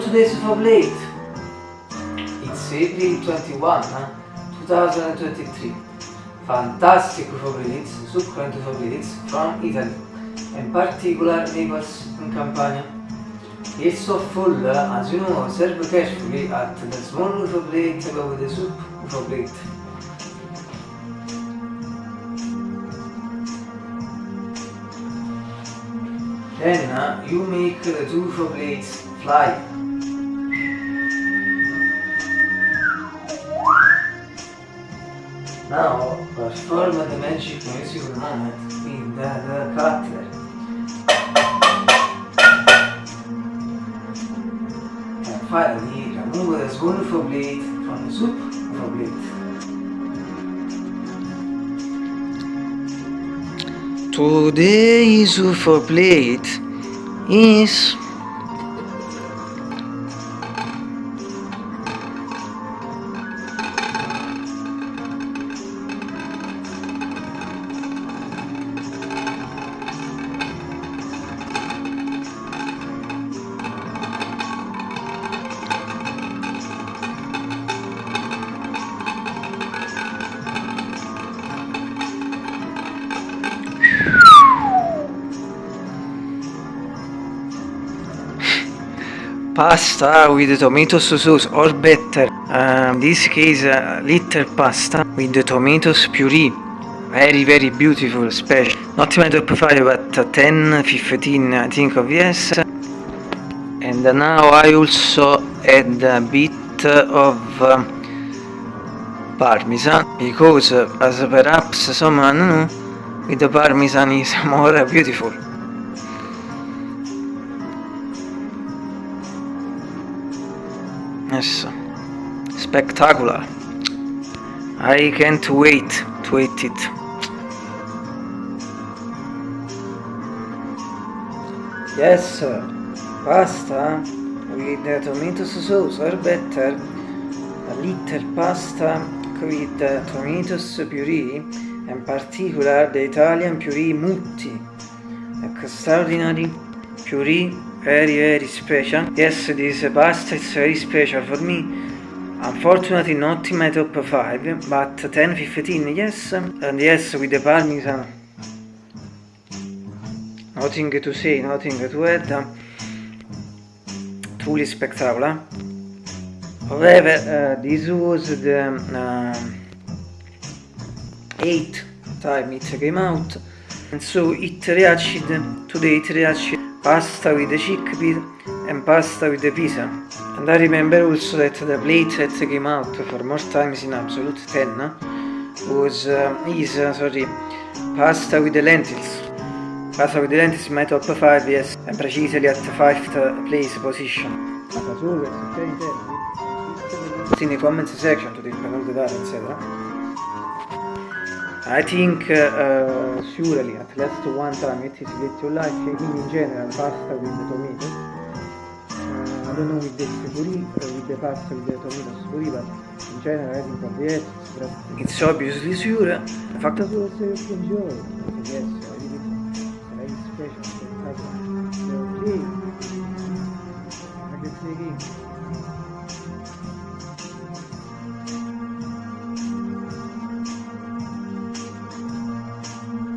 today's for late. It's April 21, huh? 2023. Fantastic favorites, succulent favorites from Italy, in particular neighbors in Campania. It's so full, uh, as you know, serve carefully at the small UFO plate above the soup UFO. Then uh, you make the two UFO plates fly. Now perform the magic musical moment with the, the cutler. And finally remove the UFO plate from the soup UFO plate. Today's UFO plate is pasta with tomatoes sauce or better. Uh, this case uh, little pasta with the tomatoes puree. Very very beautiful special. Not my top 5 but 10 15 I think of yes. And now I also add a bit of uh, parmesan because uh, as perhaps someone know with the parmesan is more beautiful Yes, spectacular. I can't wait to eat it. Yes, sir. Pasta with the tomato sauce or better a little pasta with the tomatoes puree in particular the Italian puree mutti. Extraordinary puree very very special. Yes this pasta is very special for me. Unfortunately not in my top 5 but 10 15 yes. And yes with the parmesan nothing to say nothing to add. Truly spectacular. However uh, this was the uh, 8th time it came out. And so it reached today it reached pasta with the chickpea and pasta with the pizza. And I remember also that the plate that came out for more times in absolute 10 was uh, is uh, sorry pasta with the lentils. Pasta with the lentils my top 5 yes and precisely at 5th place position. In the comments section to the data etc. I think uh, uh, surely at least one time it is little like in general pasta with the tomato. Uh, I don't know with the puri, uh, with the pasta with the tomatoes puri, but in general I think of yes, it's obviously sure. The fact that you also enjoy, yes, I really, very special, okay, I can say again.